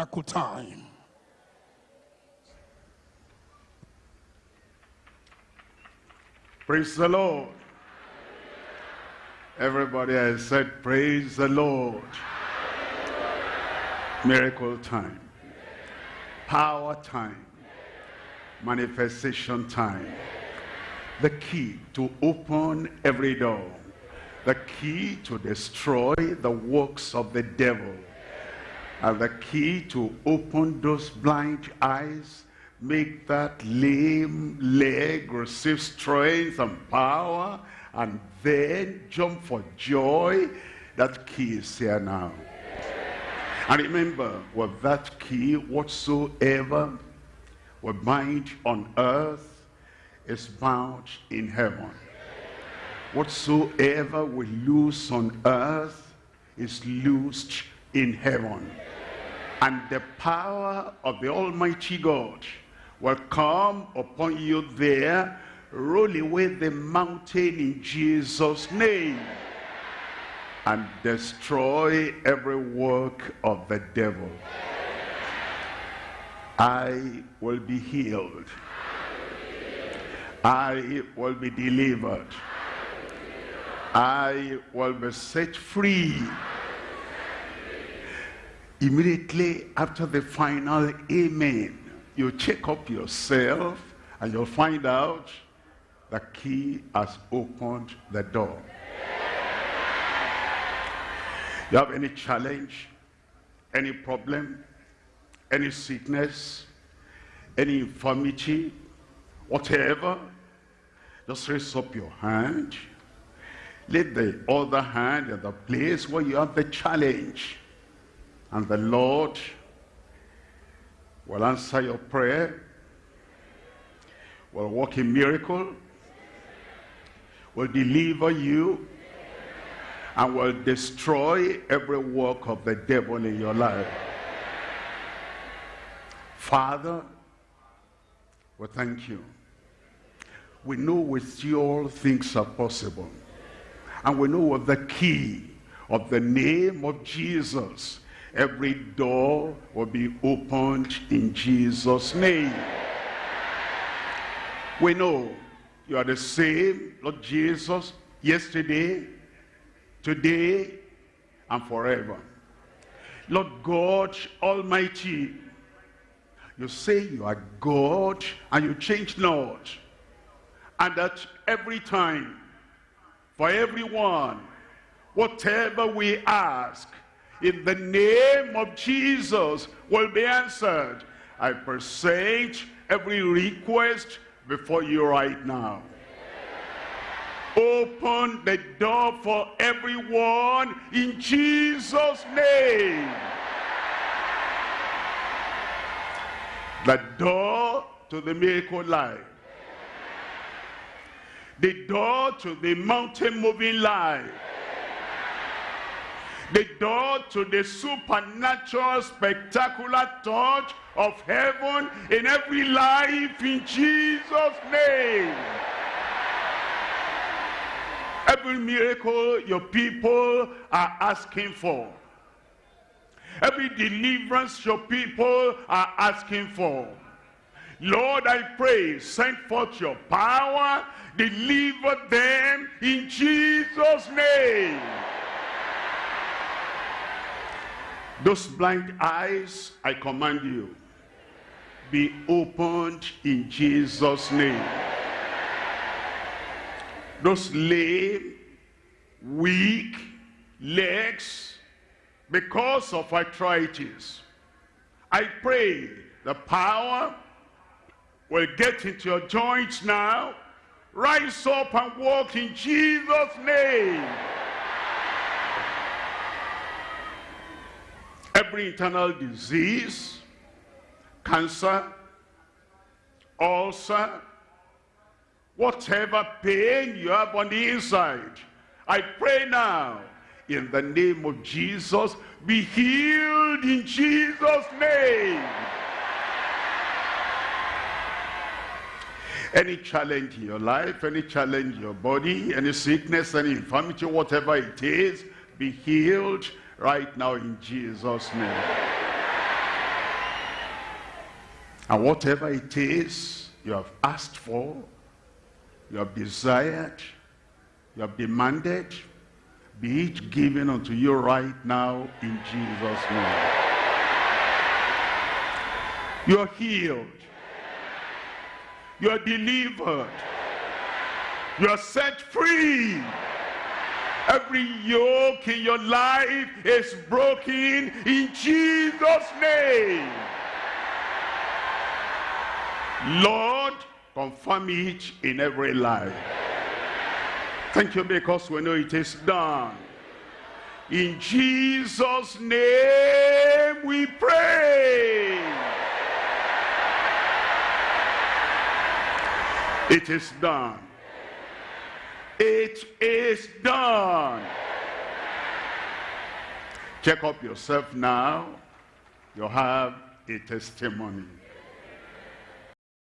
miracle time. Praise the Lord. Everybody has said, praise the Lord. Miracle time. Power time. Manifestation time. The key to open every door. The key to destroy the works of the devil. And the key to open those blind eyes make that lame leg receive strength and power and then jump for joy? That key is here now. And remember with that key whatsoever we bind on earth is bound in heaven. Whatsoever we loose on earth is loosed in heaven and the power of the almighty god will come upon you there, roll away the mountain in Jesus' name, and destroy every work of the devil. I will be healed. I will be delivered. I will be set free. Immediately after the final amen, you check up yourself and you'll find out the key has opened the door. You have any challenge, any problem, any sickness, any infirmity, whatever, just raise up your hand. Let the other hand at the place where you have the challenge. And the Lord will answer your prayer, will work a miracle, will deliver you, and will destroy every work of the devil in your life. Father, we thank you. We know with you all things are possible. And we know with the key of the name of Jesus every door will be opened in Jesus name. We know you are the same Lord Jesus yesterday today and forever. Lord God Almighty you say you are God and you change not and that every time for everyone whatever we ask in the name of Jesus will be answered. I present every request before you right now. Open the door for everyone in Jesus' name. The door to the miracle life. The door to the mountain moving life the door to the supernatural, spectacular touch of heaven in every life in Jesus' name. Every miracle your people are asking for. Every deliverance your people are asking for. Lord, I pray, send forth your power, deliver them in Jesus' name. Those blind eyes, I command you, be opened in Jesus' name. Those lame, weak legs, because of arthritis, I pray the power will get into your joints now. Rise up and walk in Jesus' name. Every internal disease, cancer, ulcer, whatever pain you have on the inside, I pray now, in the name of Jesus, be healed in Jesus' name. Any challenge in your life, any challenge in your body, any sickness, any infirmity, whatever it is, be healed right now in Jesus' name. And whatever it is you have asked for, you have desired, you have demanded, be it given unto you right now in Jesus' name. You are healed. You are delivered. You are set free. Every yoke in your life is broken in Jesus' name. Lord, confirm it in every life. Thank you because we know it is done. In Jesus' name we pray. It is done. It is done. Check up yourself now. You have a testimony.